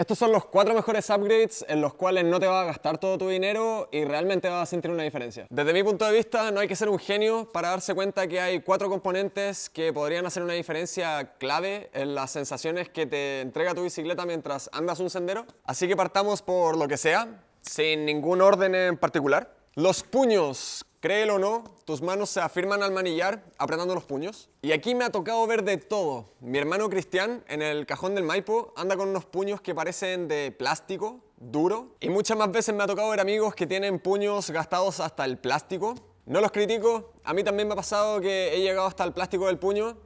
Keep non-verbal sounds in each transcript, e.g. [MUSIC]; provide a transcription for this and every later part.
Estos son los cuatro mejores upgrades en los cuales no te va a gastar todo tu dinero y realmente vas a sentir una diferencia. Desde mi punto de vista no hay que ser un genio para darse cuenta que hay cuatro componentes que podrían hacer una diferencia clave en las sensaciones que te entrega tu bicicleta mientras andas un sendero. Así que partamos por lo que sea, sin ningún orden en particular. Los puños, créelo o no, tus manos se afirman al manillar apretando los puños. Y aquí me ha tocado ver de todo. Mi hermano Cristian, en el cajón del Maipo, anda con unos puños que parecen de plástico, duro. Y muchas más veces me ha tocado ver amigos que tienen puños gastados hasta el plástico. No los critico, a mí también me ha pasado que he llegado hasta el plástico del puño,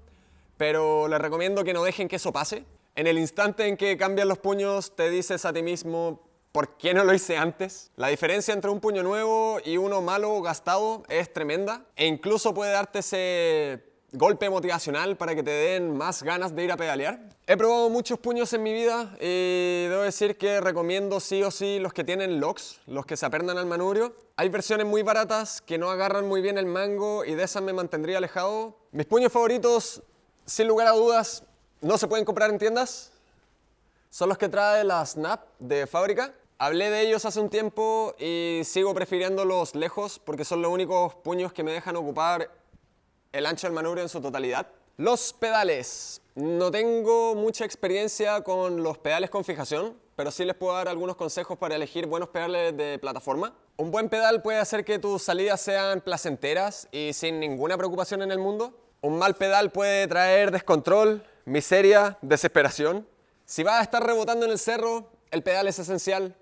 pero les recomiendo que no dejen que eso pase. En el instante en que cambian los puños, te dices a ti mismo, ¿Por qué no lo hice antes? La diferencia entre un puño nuevo y uno malo gastado es tremenda e incluso puede darte ese golpe motivacional para que te den más ganas de ir a pedalear. He probado muchos puños en mi vida y debo decir que recomiendo sí o sí los que tienen locks, los que se apernan al manubrio. Hay versiones muy baratas que no agarran muy bien el mango y de esas me mantendría alejado. Mis puños favoritos, sin lugar a dudas, no se pueden comprar en tiendas. Son los que trae la Snap de fábrica. Hablé de ellos hace un tiempo y sigo prefiriéndolos lejos porque son los únicos puños que me dejan ocupar el ancho del manubrio en su totalidad. Los pedales. No tengo mucha experiencia con los pedales con fijación, pero sí les puedo dar algunos consejos para elegir buenos pedales de plataforma. Un buen pedal puede hacer que tus salidas sean placenteras y sin ninguna preocupación en el mundo. Un mal pedal puede traer descontrol, miseria, desesperación. Si vas a estar rebotando en el cerro, el pedal es esencial.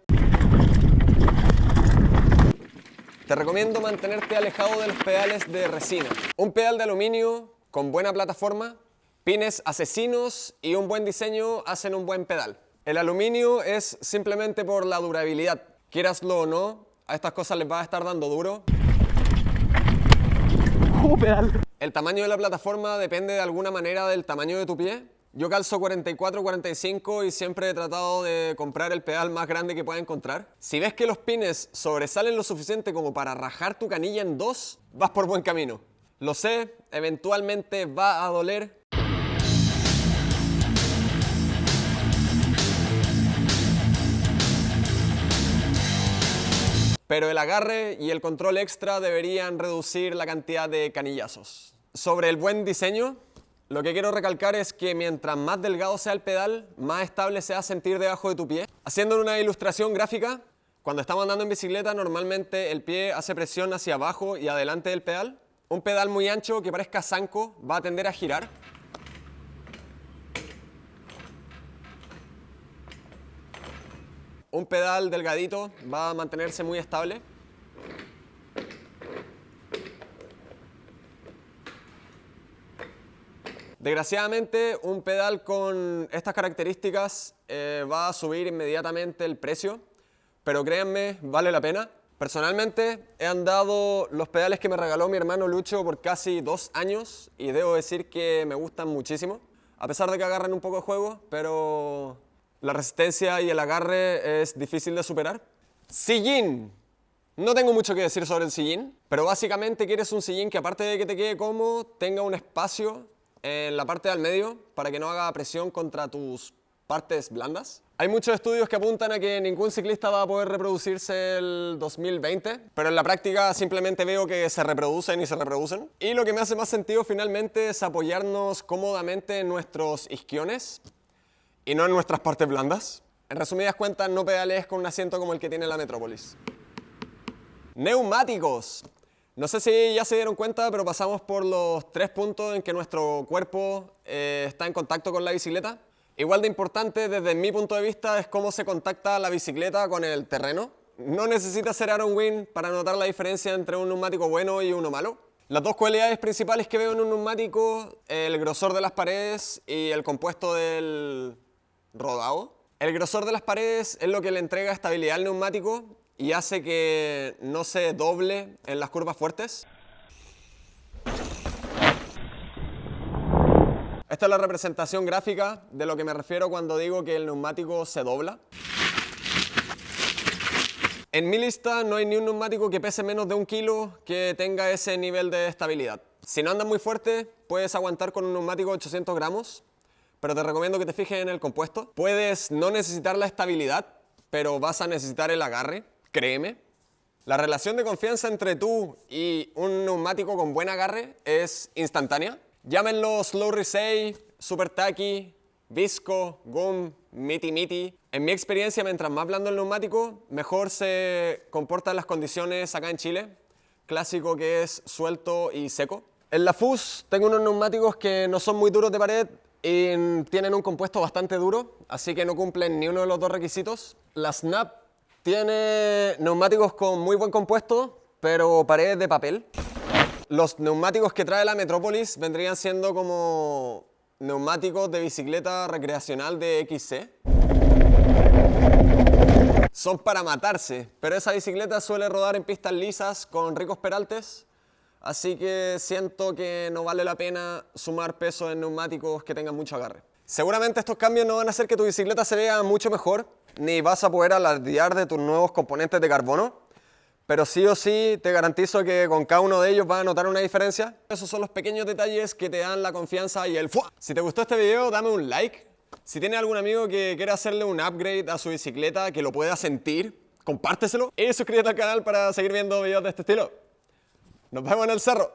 Te recomiendo mantenerte alejado de los pedales de resina. Un pedal de aluminio con buena plataforma, pines asesinos y un buen diseño hacen un buen pedal. El aluminio es simplemente por la durabilidad. Quieraslo o no, a estas cosas les va a estar dando duro. [LAUGHS] El tamaño de la plataforma depende de alguna manera del tamaño de tu pie yo calzo 44, 45 y siempre he tratado de comprar el pedal más grande que pueda encontrar. Si ves que los pines sobresalen lo suficiente como para rajar tu canilla en dos, vas por buen camino. Lo sé, eventualmente va a doler. Pero el agarre y el control extra deberían reducir la cantidad de canillazos. Sobre el buen diseño, lo que quiero recalcar es que mientras más delgado sea el pedal, más estable se a sentir debajo de tu pie. Haciendo una ilustración gráfica, cuando estamos andando en bicicleta, normalmente el pie hace presión hacia abajo y adelante del pedal. Un pedal muy ancho que parezca zanco va a tender a girar. Un pedal delgadito va a mantenerse muy estable. Desgraciadamente, un pedal con estas características eh, va a subir inmediatamente el precio, pero créanme, vale la pena. Personalmente, he andado los pedales que me regaló mi hermano Lucho por casi dos años y debo decir que me gustan muchísimo, a pesar de que agarran un poco de juego, pero la resistencia y el agarre es difícil de superar. Sillín. No tengo mucho que decir sobre el sillín, pero básicamente quieres un sillín que aparte de que te quede cómodo, tenga un espacio en la parte del medio para que no haga presión contra tus partes blandas. Hay muchos estudios que apuntan a que ningún ciclista va a poder reproducirse el 2020, pero en la práctica simplemente veo que se reproducen y se reproducen. Y lo que me hace más sentido finalmente es apoyarnos cómodamente en nuestros isquiones y no en nuestras partes blandas. En resumidas cuentas, no pedales con un asiento como el que tiene la Metrópolis. Neumáticos. No sé si ya se dieron cuenta, pero pasamos por los tres puntos en que nuestro cuerpo eh, está en contacto con la bicicleta. Igual de importante desde mi punto de vista es cómo se contacta la bicicleta con el terreno. No necesita ser Aaron Wynn para notar la diferencia entre un neumático bueno y uno malo. Las dos cualidades principales que veo en un neumático, el grosor de las paredes y el compuesto del rodado. El grosor de las paredes es lo que le entrega estabilidad al neumático y hace que no se doble en las curvas fuertes. Esta es la representación gráfica de lo que me refiero cuando digo que el neumático se dobla. En mi lista no hay ni un neumático que pese menos de un kilo que tenga ese nivel de estabilidad. Si no andas muy fuerte, puedes aguantar con un neumático de 800 gramos, pero te recomiendo que te fijes en el compuesto. Puedes no necesitar la estabilidad, pero vas a necesitar el agarre, créeme. La relación de confianza entre tú y un neumático con buen agarre es instantánea. Llámenlo Slow Resay, Super Tacky, Visco, Gum, Miti Miti. En mi experiencia, mientras más blando el neumático, mejor se comportan las condiciones acá en Chile. Clásico que es suelto y seco. En la FUS tengo unos neumáticos que no son muy duros de pared y tienen un compuesto bastante duro, así que no cumplen ni uno de los dos requisitos. La Snap tiene neumáticos con muy buen compuesto, pero pared de papel. Los neumáticos que trae la Metrópolis vendrían siendo como neumáticos de bicicleta recreacional de XC. Son para matarse, pero esa bicicleta suele rodar en pistas lisas con ricos peraltes, así que siento que no vale la pena sumar peso en neumáticos que tengan mucho agarre. Seguramente estos cambios no van a hacer que tu bicicleta se vea mucho mejor, ni vas a poder alardear de tus nuevos componentes de carbono, pero sí o sí te garantizo que con cada uno de ellos vas a notar una diferencia. Esos son los pequeños detalles que te dan la confianza y el ¡fua! Si te gustó este video, dame un like. Si tienes algún amigo que quiera hacerle un upgrade a su bicicleta, que lo pueda sentir, compárteselo y suscríbete al canal para seguir viendo videos de este estilo. Nos vemos en el cerro.